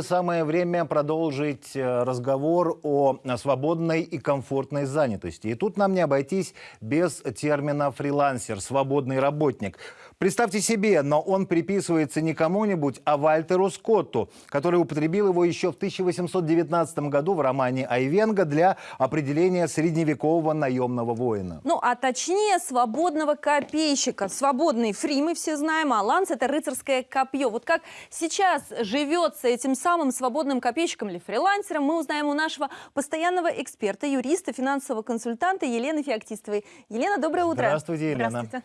Самое время продолжить э, разговор о свободной и комфортной занятости. И тут нам не обойтись без термина «фрилансер», «свободный работник». Представьте себе, но он приписывается не кому-нибудь, а Вальтеру Скотту, который употребил его еще в 1819 году в романе «Айвенга» для определения средневекового наемного воина. Ну, а точнее, свободного копейщика. Свободный фри мы все знаем, а ланс – это рыцарское копье. Вот как сейчас живется этим самым свободным копейщиком или фрилансером, мы узнаем у нашего постоянного эксперта, юриста, финансового консультанта Елены Феоктистовой. Елена, доброе утро. Здравствуйте, Елена. Здравствуйте.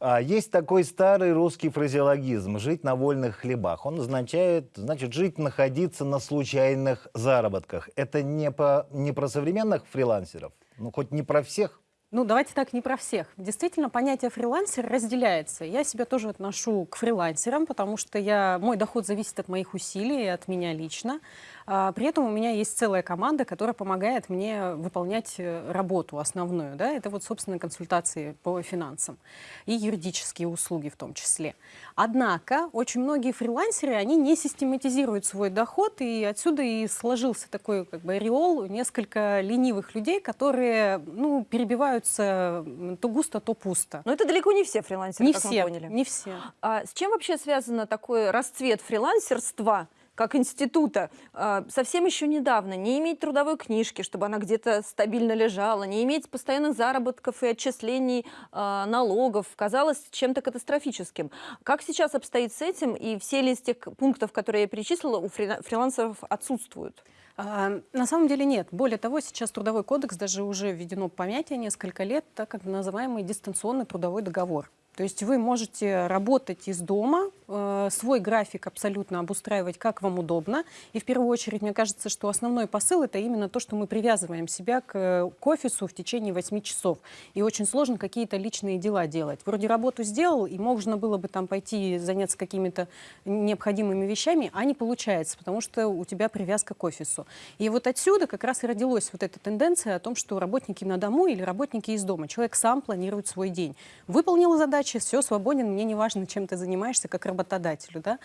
А, Есть такой старый русский фразеологизм «жить на вольных хлебах». Он означает, значит, жить, находиться на случайных заработках. Это не, по, не про современных фрилансеров, ну хоть не про всех. Ну, давайте так, не про всех. Действительно, понятие фрилансер разделяется. Я себя тоже отношу к фрилансерам, потому что я, мой доход зависит от моих усилий и от меня лично. А, при этом у меня есть целая команда, которая помогает мне выполнять э, работу основную. Да? Это вот, собственно, консультации по финансам и юридические услуги в том числе. Однако очень многие фрилансеры, они не систематизируют свой доход, и отсюда и сложился такой как бы ореол несколько ленивых людей, которые ну, перебиваются то густо, то пусто. Но это далеко не все фрилансеры, Не как все, мы поняли. не все. А с чем вообще связано такой расцвет фрилансерства? Как института, а, совсем еще недавно не иметь трудовой книжки, чтобы она где-то стабильно лежала, не иметь постоянных заработков и отчислений а, налогов, казалось чем-то катастрофическим. Как сейчас обстоит с этим, и все ли из тех пунктов, которые я перечислила, у фри- фрилансеров отсутствуют? А, На самом деле нет. Более того, сейчас Трудовой кодекс даже уже введено понятие несколько лет, так называемый дистанционный трудовой договор. То есть вы можете работать из дома, э, свой график абсолютно обустраивать, как вам удобно. И в первую очередь, мне кажется, что основной посыл – это именно то, что мы привязываем себя к, э, к офису в течение 8 часов. И очень сложно какие-то личные дела делать. Вроде работу сделал, и можно было бы там пойти заняться какими-то необходимыми вещами, а не получается, потому что у тебя привязка к офису. И вот отсюда как раз и родилась вот эта тенденция о том, что работники на дому или работники из дома. Человек сам планирует свой день. Выполнил задачи, все, свободен, мне не важно, чем ты занимаешься, как работодателю. Да?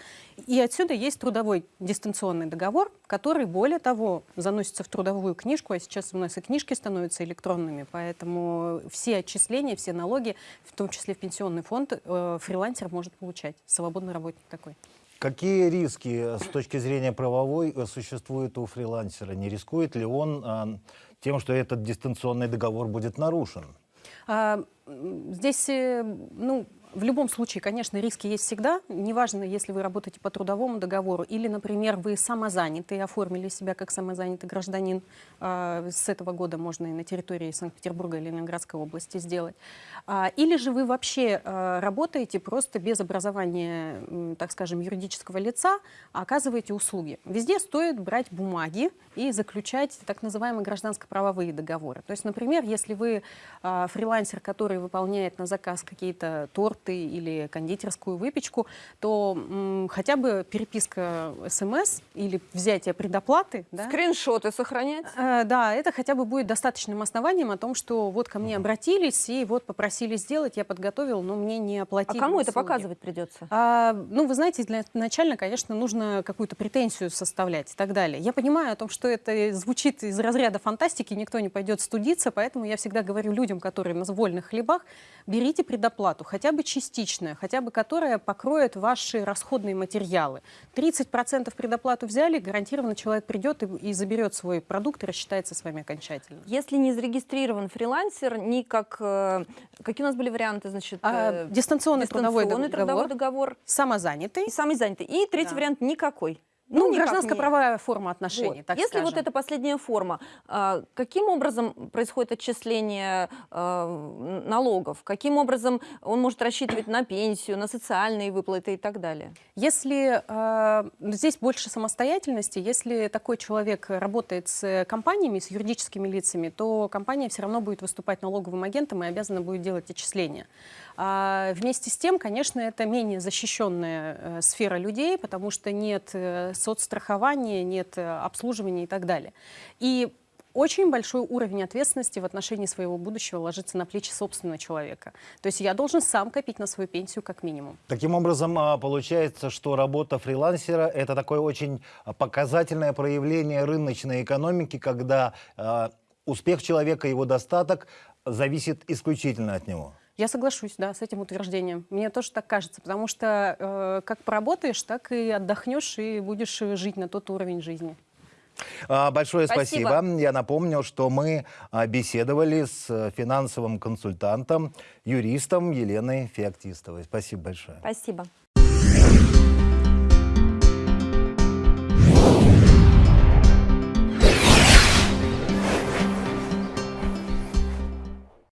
И отсюда есть трудовой дистанционный договор, который, более того, заносится в трудовую книжку, а сейчас у нас и книжки становятся электронными, поэтому все отчисления, все налоги, в том числе в пенсионный фонд, э, фрилансер может получать, свободный работник такой. Какие риски с точки зрения правовой э, существуют у фрилансера? Не рискует ли он а, тем, что этот дистанционный договор будет нарушен? А, Здесь, э, ну, в любом случае, конечно, риски есть всегда. Неважно, если вы работаете по трудовому договору или, например, вы самозанятый, оформили себя как самозанятый гражданин. А, С этого года можно и на территории Санкт-Петербурга или Ленинградской области сделать. А, Или же вы вообще а, работаете просто без образования, так скажем, юридического лица, а оказываете услуги. Везде стоит брать бумаги и заключать так называемые гражданско-правовые договоры. То есть, например, если вы фрилансер, который выполняет на заказ какие-то торты или кондитерскую выпечку, то м, хотя бы переписка СМС или взятие предоплаты, да, Скриншоты сохранять? Э, Да, это хотя бы будет достаточным основанием о том, что вот ко мне обратились и вот попросили сделать, я подготовил, но мне не А оплатили. кому это услуги. показывать придется? А, ну, вы знаете, для начально, конечно, нужно какую-то претензию составлять и так далее. Я понимаю о том, что это звучит из разряда фантастики, никто не пойдет студиться, поэтому я всегда говорю людям, которые на вольных хлебах, берите предоплату, хотя бы частичная, хотя бы которая покроет ваши расходные материалы. 30% предоплату взяли, гарантированно человек придет и, и заберет свой продукт и рассчитается с вами окончательно. Если не зарегистрирован фрилансер, ни как... э, Какие у нас были варианты, значит? А, э, дистанционный, трудовой дистанционный трудовой договор самозанятый, и самый занятый. И третий Да. вариант никакой. Ну, никак гражданско-правовая форма отношений, Вот. так Если вот скажем. это последняя форма, а, каким образом происходит отчисление а, налогов? Каким образом он может рассчитывать на пенсию, на социальные выплаты и так далее? Если э, здесь больше самостоятельности, если такой человек работает с компаниями, с юридическими лицами, то компания все равно будет выступать налоговым агентом и обязана будет делать отчисления. А вместе с тем, конечно, это менее защищенная э, сфера людей, потому что нет э, соцстрахования, нет э, обслуживания и так далее. И очень большой уровень ответственности в отношении своего будущего ложится на плечи собственного человека. То есть я должен сам копить на свою пенсию как минимум. Таким образом, а, получается, что работа фрилансера – это такое очень а, показательное проявление рыночной экономики, когда а, успех человека, его достаток зависит исключительно от него. Я соглашусь, да, с этим утверждением. Мне тоже так кажется, потому что э, как поработаешь, так и отдохнешь и будешь жить на тот уровень жизни. А, Большое спасибо. Спасибо. Я напомню, что мы а, беседовали с э, финансовым консультантом, юристом Еленой Феоктистовой. Спасибо большое. Спасибо.